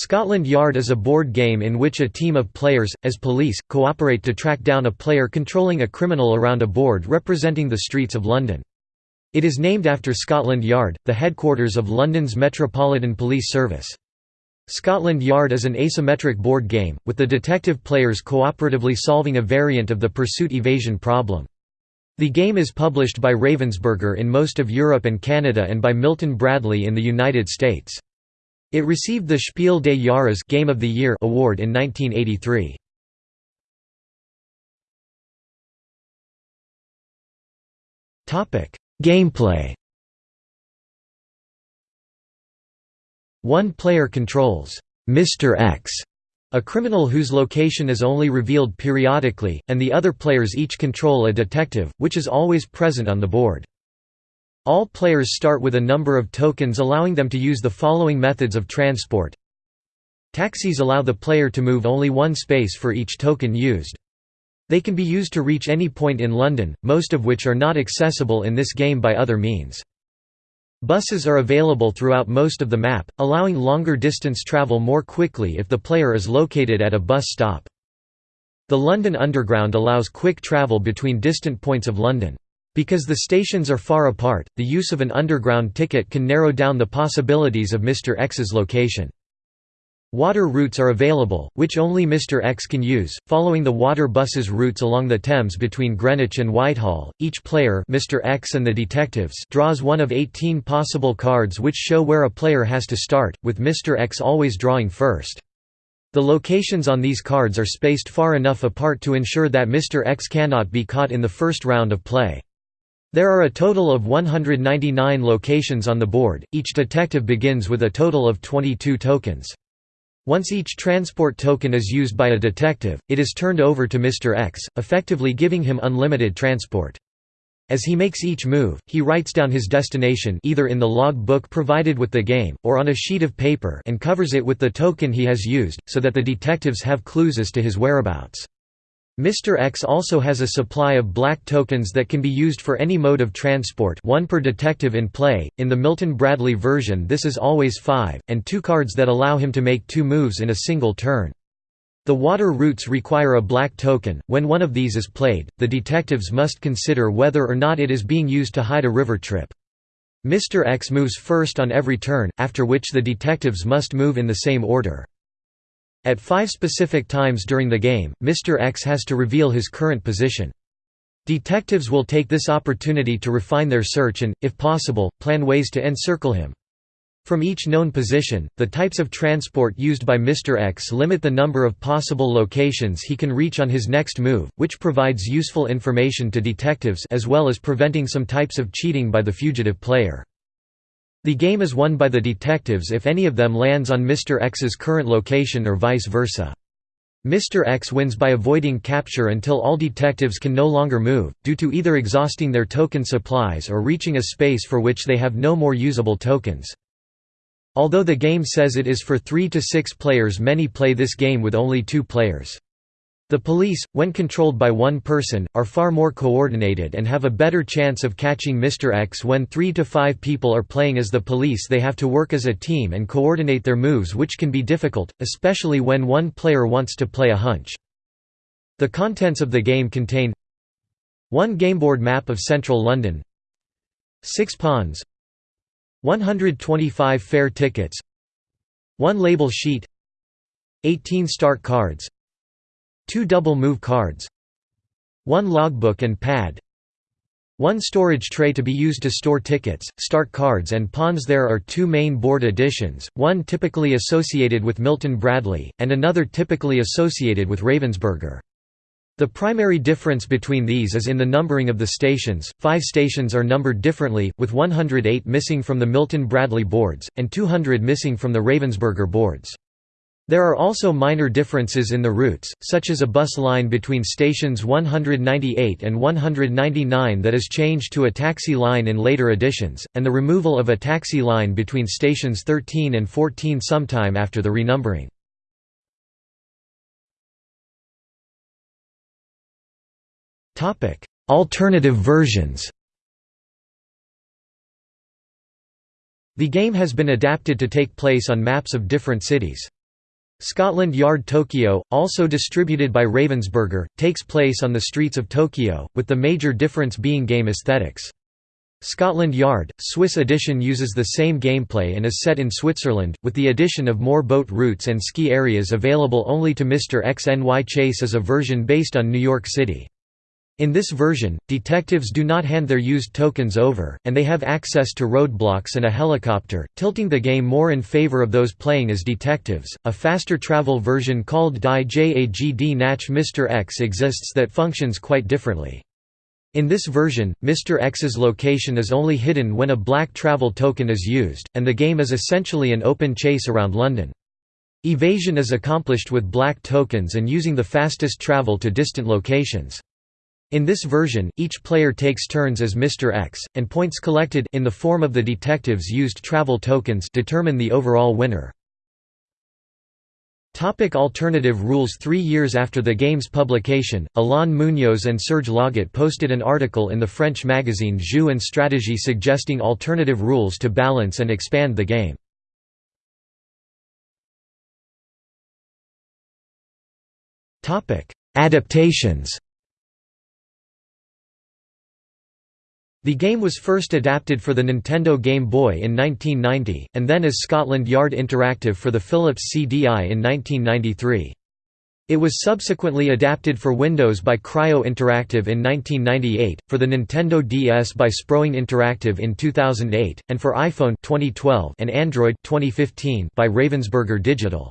Scotland Yard is a board game in which a team of players, as police, cooperate to track down a player controlling a criminal around a board representing the streets of London. It is named after Scotland Yard, the headquarters of London's Metropolitan Police Service. Scotland Yard is an asymmetric board game, with the detective players cooperatively solving a variant of the pursuit-evasion problem. The game is published by Ravensburger in most of Europe and Canada and by Milton Bradley in the United States. It received the Spiel des Jahres Game of the Year award in 1983. Topic: Gameplay. One player controls Mr. X, a criminal whose location is only revealed periodically, and the other players each control a detective, which is always present on the board. All players start with a number of tokens allowing them to use the following methods of transport. Taxis allow the player to move only one space for each token used. They can be used to reach any point in London, most of which are not accessible in this game by other means. Buses are available throughout most of the map, allowing longer distance travel more quickly if the player is located at a bus stop. The London Underground allows quick travel between distant points of London. Because the stations are far apart, the use of an underground ticket can narrow down the possibilities of Mr. X's location. Water routes are available, which only Mr. X can use, following the water buses routes along the Thames between Greenwich and Whitehall. Each player Mr. X and the detectives draws one of 18 possible cards which show where a player has to start, with Mr. X always drawing first. The locations on these cards are spaced far enough apart to ensure that Mr. X cannot be caught in the first round of play. There are a total of 199 locations on the board, each detective begins with a total of 22 tokens. Once each transport token is used by a detective, it is turned over to Mr. X, effectively giving him unlimited transport. As he makes each move, he writes down his destination either in the log book provided with the game, or on a sheet of paper and covers it with the token he has used, so that the detectives have clues as to his whereabouts. Mr. X also has a supply of black tokens that can be used for any mode of transport one per detective in play, in the Milton Bradley version this is always five, and two cards that allow him to make two moves in a single turn. The water routes require a black token, when one of these is played, the detectives must consider whether or not it is being used to hide a river trip. Mr. X moves first on every turn, after which the detectives must move in the same order. At five specific times during the game, Mr. X has to reveal his current position. Detectives will take this opportunity to refine their search and, if possible, plan ways to encircle him. From each known position, the types of transport used by Mr. X limit the number of possible locations he can reach on his next move, which provides useful information to detectives as well as preventing some types of cheating by the fugitive player. The game is won by the detectives if any of them lands on Mr. X's current location or vice versa. Mr. X wins by avoiding capture until all detectives can no longer move, due to either exhausting their token supplies or reaching a space for which they have no more usable tokens. Although the game says it is for 3 to 6 players many play this game with only 2 players. The police, when controlled by one person, are far more coordinated and have a better chance of catching Mr. X when three to five people are playing as the police they have to work as a team and coordinate their moves which can be difficult, especially when one player wants to play a hunch. The contents of the game contain one gameboard map of central London 6 pawns 125 fare tickets 1 label sheet 18 start cards Two double move cards One logbook and pad one storage tray to be used to store tickets, start cards and pawns There are two main board editions, one typically associated with Milton Bradley, and another typically associated with Ravensburger. The primary difference between these is in the numbering of the stations, five stations are numbered differently, with 108 missing from the Milton Bradley boards, and 200 missing from the Ravensburger boards. There are also minor differences in the routes, such as a bus line between stations 198 and 199 that is changed to a taxi line in later editions, and the removal of a taxi line between stations 13 and 14 sometime after the renumbering. Alternative versions The game has been adapted to take place on maps of different cities. Scotland Yard Tokyo, also distributed by Ravensburger, takes place on the streets of Tokyo, with the major difference being game aesthetics. Scotland Yard, Swiss edition uses the same gameplay and is set in Switzerland, with the addition of more boat routes and ski areas available only to Mr. X Chase as a version based on New York City. In this version, detectives do not hand their used tokens over, and they have access to roadblocks and a helicopter, tilting the game more in favor of those playing as detectives. A faster travel version called Die JAGD Nach Mr. X exists that functions quite differently. In this version, Mr. X's location is only hidden when a black travel token is used, and the game is essentially an open chase around London. Evasion is accomplished with black tokens and using the fastest travel to distant locations. In this version, each player takes turns as Mr. X, and points collected in the form of the detectives used travel tokens determine the overall winner. Topic alternative rules Three years after the game's publication, Alain Munoz and Serge Laget posted an article in the French magazine Jeux and Stratégie suggesting alternative rules to balance and expand the game. Adaptations The game was first adapted for the Nintendo Game Boy in 1990, and then as Scotland Yard Interactive for the Philips CDI in 1993. It was subsequently adapted for Windows by Cryo Interactive in 1998, for the Nintendo DS by Sproing Interactive in 2008, and for iPhone 2012 and Android 2015 by Ravensburger Digital.